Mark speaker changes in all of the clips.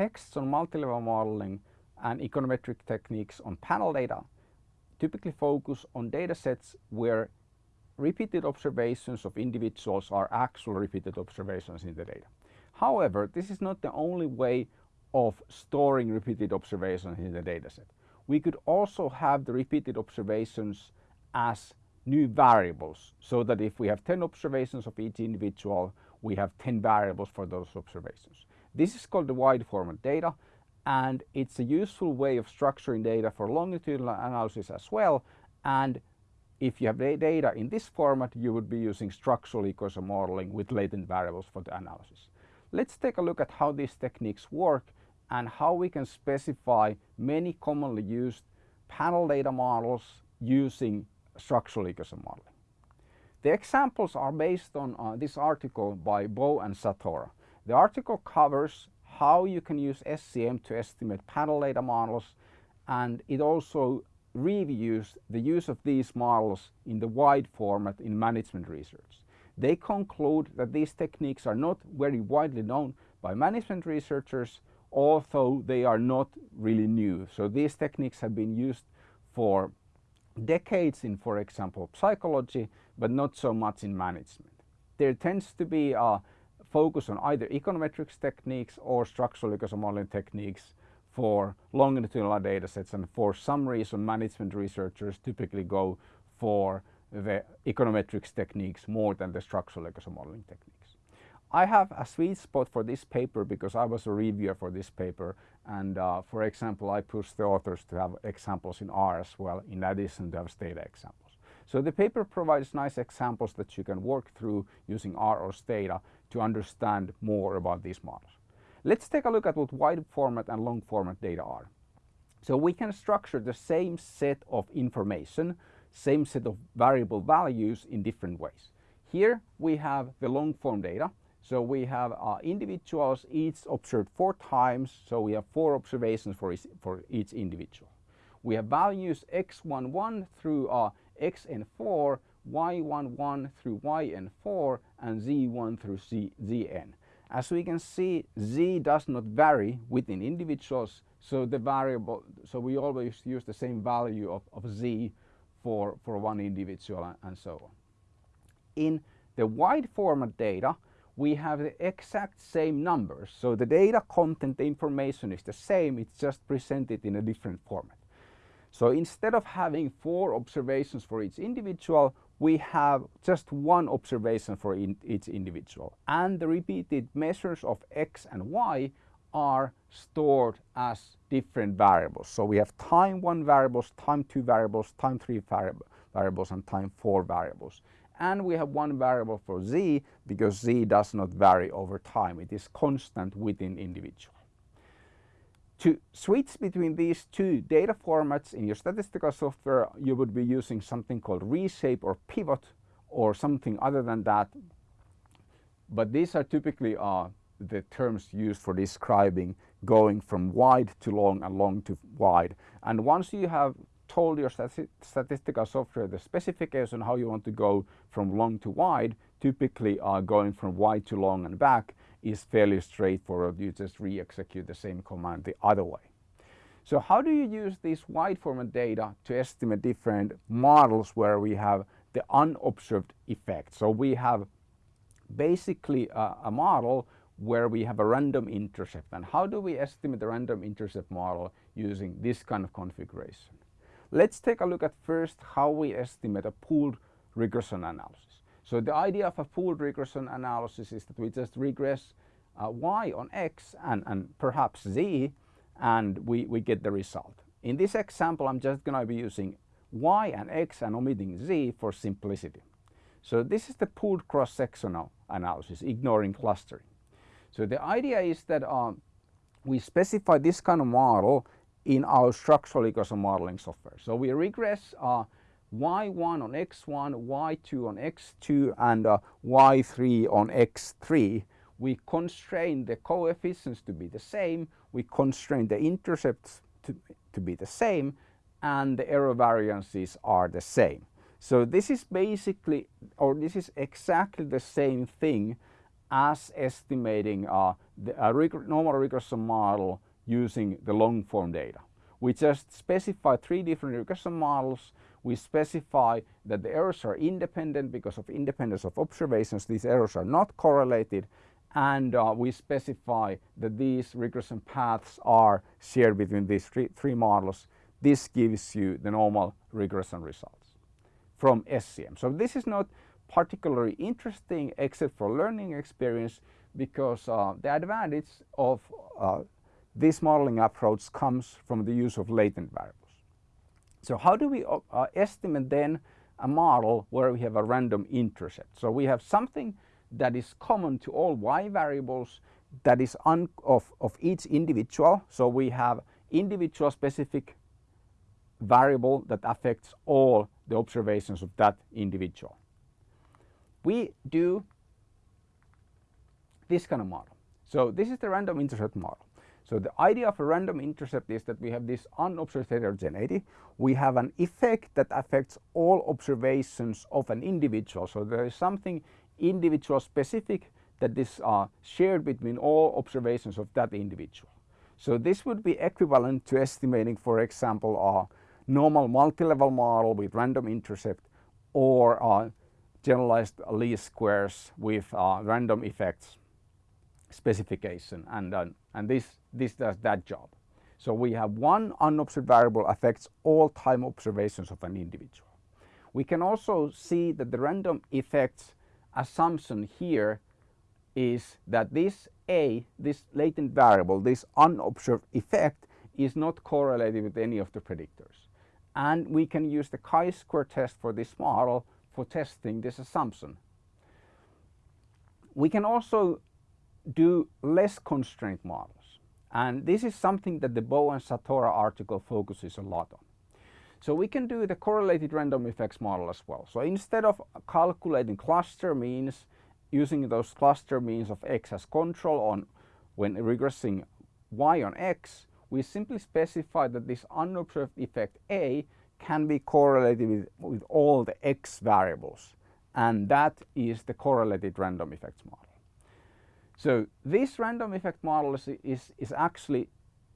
Speaker 1: texts on multi-level modeling and econometric techniques on panel data typically focus on data sets where repeated observations of individuals are actual repeated observations in the data. However, this is not the only way of storing repeated observations in the dataset. We could also have the repeated observations as new variables so that if we have 10 observations of each individual, we have 10 variables for those observations. This is called the wide format data and it's a useful way of structuring data for longitudinal analysis as well and if you have data in this format you would be using structural equation modeling with latent variables for the analysis. Let's take a look at how these techniques work and how we can specify many commonly used panel data models using structural equation modeling. The examples are based on uh, this article by Bou and Satorra. The article covers how you can use SEM to estimate panel data models and it also reviews the use of these models in the wide format in management research. They conclude that these techniques are not very widely known by management researchers although they are not really new. So these techniques have been used for decades in, for example, psychology, but not so much in management. There tends to be a focus on either econometrics techniques or structural equation modeling techniques for longitudinal data sets and for some reason management researchers typically go for the econometrics techniques more than the structural equation modeling techniques. I have a sweet spot for this paper because I was a reviewer for this paper and uh, for example I pushed the authors to have examples in R as well in addition to have Stata examples. So the paper provides nice examples that you can work through using R or Stata to understand more about these models. Let's take a look at what wide format and long format data are. So we can structure the same set of information, same set of variable values in different ways. Here we have the long form data so we have uh, individuals each observed four times, so we have four observations for each, for each individual. We have values x11 through uh, xn4, y11 through yn4, and z1 through z, zn. As we can see, z does not vary within individuals, so the variable, so we always use the same value of, of z for, for one individual and, and so on. In the wide format data, we have the exact same numbers. So the data content, the information is the same, it's just presented in a different format. So instead of having four observations for each individual, we have just one observation for in each individual. And the repeated measures of x and y are stored as different variables. So we have time one variables, time two variables, time three variables and time four variables and we have one variable for z because z does not vary over time. It is constant within individual. To switch between these two data formats in your statistical software, you would be using something called reshape or pivot or something other than that. But these are typically uh, the terms used for describing going from wide to long and long to wide. And once you have told your stati statistical software the specification how you want to go from long to wide, typically uh, going from wide to long and back is fairly straightforward. You just re-execute the same command the other way. So how do you use this wide format data to estimate different models where we have the unobserved effect? So we have basically a, a model where we have a random intercept and how do we estimate the random intercept model using this kind of configuration? Let's take a look at first how we estimate a pooled regression analysis. So the idea of a pooled regression analysis is that we just regress uh, y on x and, and perhaps z and we, we get the result. In this example I'm just going to be using y and x and omitting z for simplicity. So this is the pooled cross-sectional analysis, ignoring clustering. So the idea is that um, we specify this kind of model in our structural equation modeling software. So we regress uh, y1 on x1, y2 on x2 and uh, y3 on x3. We constrain the coefficients to be the same, we constrain the intercepts to, to be the same and the error variances are the same. So this is basically or this is exactly the same thing as estimating uh, the, a reg normal regression model using the long form data. We just specify three different regression models. We specify that the errors are independent because of independence of observations. These errors are not correlated and uh, we specify that these regression paths are shared between these three, three models. This gives you the normal regression results from SEM. So this is not particularly interesting except for learning experience because uh, the advantage of uh, this modeling approach comes from the use of latent variables. So how do we uh, estimate then a model where we have a random intercept? So we have something that is common to all y variables that is of, of each individual. So we have individual specific variable that affects all the observations of that individual. We do this kind of model. So this is the random intercept model. So the idea of a random intercept is that we have this unobserved heterogeneity. We have an effect that affects all observations of an individual. So there is something individual specific that is uh, shared between all observations of that individual. So this would be equivalent to estimating, for example, a normal multi-level model with random intercept or uh, generalized least squares with uh, random effects specification and, uh, and this, this does that job. So we have one unobserved variable affects all time observations of an individual. We can also see that the random effects assumption here is that this A, this latent variable, this unobserved effect is not correlated with any of the predictors. And we can use the chi-square test for this model for testing this assumption. We can also do less constraint models. And this is something that the Bou and Satorra article focuses a lot on. So we can do the correlated random effects model as well. So instead of calculating cluster means, using those cluster means of x as control on when regressing y on x, we simply specify that this unobserved effect A can be correlated with, with all the x variables. And that is the correlated random effects model. So this random effect model is, is, is actually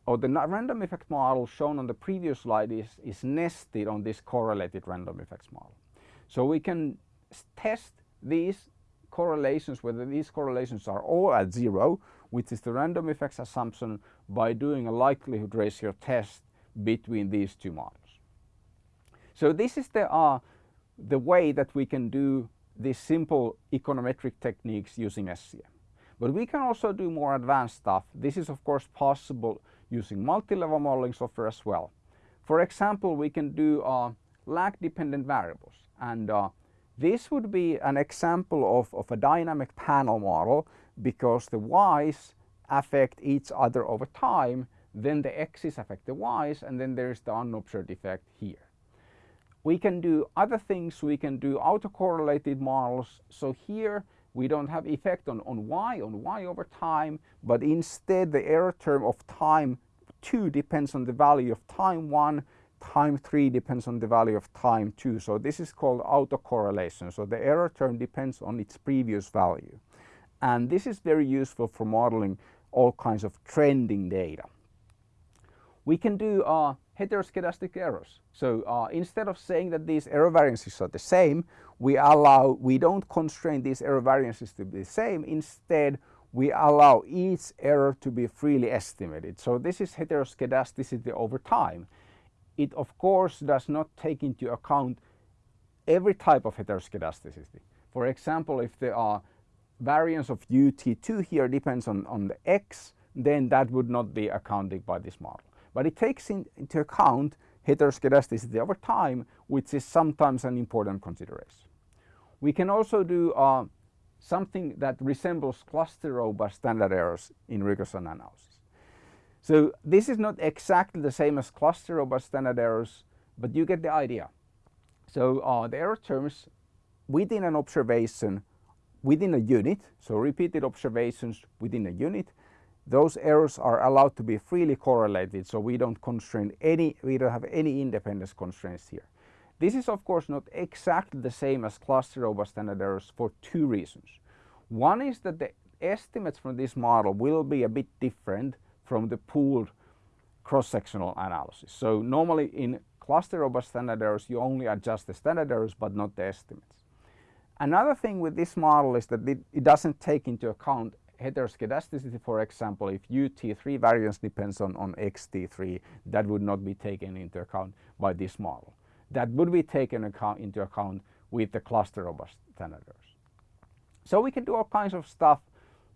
Speaker 1: or the random effect model shown on the previous slide is, is nested on this correlated random effects model. So we can test these correlations, whether these correlations are all at zero, which is the random effects assumption, by doing a likelihood ratio test between these two models. So this is the, uh, the way that we can do these simple econometric techniques using SEM. But we can also do more advanced stuff. This is of course possible using multi-level modeling software as well. For example, we can do uh, lag-dependent variables and uh, this would be an example of, of a dynamic panel model because the y's affect each other over time, then the x's affect the y's and then there's the unobserved effect here. We can do other things, we can do autocorrelated models. So here we don't have effect on, on y, on y over time, but instead the error term of time 2 depends on the value of time 1, time 3 depends on the value of time 2. So this is called autocorrelation. So the error term depends on its previous value. And this is very useful for modeling all kinds of trending data. We can do uh, heteroscedastic errors. So uh, instead of saying that these error variances are the same, we allow, we don't constrain these error variances to be the same. Instead, we allow each error to be freely estimated. So this is heteroscedasticity over time. It of course does not take into account every type of heteroscedasticity. For example, if there are variance of UT2 here depends on, on the X, then that would not be accounted by this model. But it takes in, into account heteroscedasticity over time, which is sometimes an important consideration. We can also do uh, something that resembles cluster robust standard errors in regression analysis. So this is not exactly the same as cluster robust standard errors, but you get the idea. So uh, the error terms within an observation within a unit, so repeated observations within a unit, those errors are allowed to be freely correlated so we don't constrain any, we don't have any independence constraints here. This is of course not exactly the same as cluster robust standard errors for two reasons. One is that the estimates from this model will be a bit different from the pooled cross-sectional analysis. So normally in cluster robust standard errors you only adjust the standard errors but not the estimates. Another thing with this model is that it, it doesn't take into account heteroscedasticity, for example, if UT3 variance depends on, on XT3, that would not be taken into account by this model. That would be taken account, into account with the cluster robust standard errors. So we can do all kinds of stuff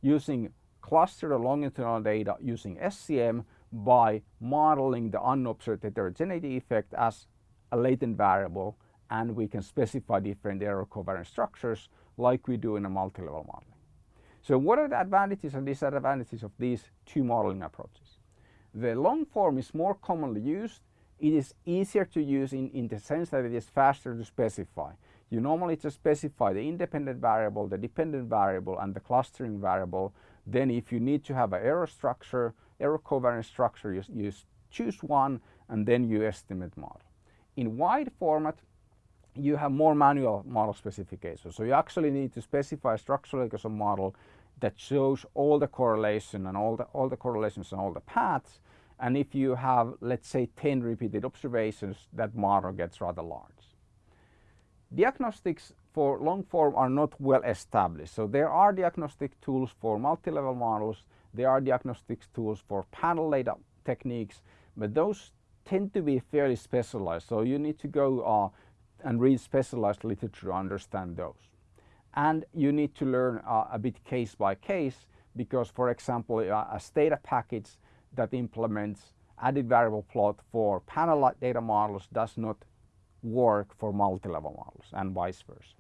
Speaker 1: using cluster longitudinal data using SEM by modeling the unobserved heterogeneity effect as a latent variable and we can specify different error covariance structures like we do in a multi-level modeling. So what are the advantages and disadvantages of these two modeling approaches? The long form is more commonly used. It is easier to use in, in the sense that it is faster to specify. You normally just specify the independent variable, the dependent variable and the clustering variable. Then if you need to have an error structure, error covariance structure, you, you choose one and then you estimate model. In wide format, you have more manual model specification. So you actually need to specify a structural equation model that shows all the correlation and all the, all the correlations and all the paths. And if you have, let's say, 10 repeated observations, that model gets rather large. Diagnostics for long form are not well established. So there are diagnostic tools for multi-level models. There are diagnostic tools for panel data techniques, but those tend to be fairly specialized. So you need to go uh, and read specialized literature to understand those. And you need to learn uh, a bit case by case because for example a data package that implements added variable plot for panel data models does not work for multi-level models and vice versa.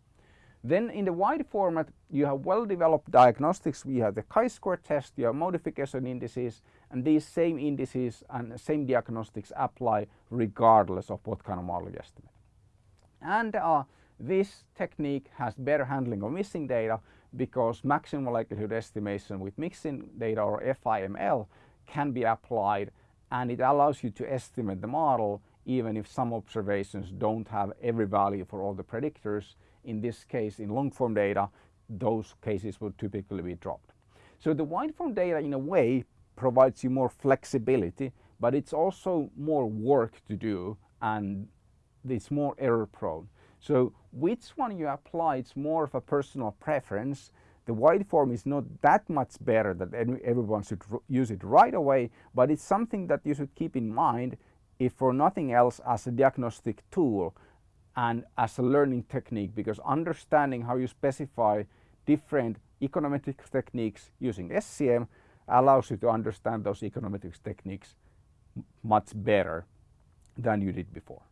Speaker 1: Then in the wide format you have well developed diagnostics, we have the chi-square test, you have modification indices and these same indices and same diagnostics apply regardless of what kind of model you estimate. And uh, this technique has better handling of missing data because maximum likelihood estimation with missing data or FIML can be applied and it allows you to estimate the model even if some observations don't have every value for all the predictors. In this case, in long form data, those cases would typically be dropped. So the wide form data in a way provides you more flexibility, but it's also more work to do and it's more error prone. So which one you apply, it's more of a personal preference. The wide form is not that much better that everyone should use it right away, but it's something that you should keep in mind if for nothing else as a diagnostic tool and as a learning technique because understanding how you specify different econometrics techniques using SEM allows you to understand those econometrics techniques much better than you did before.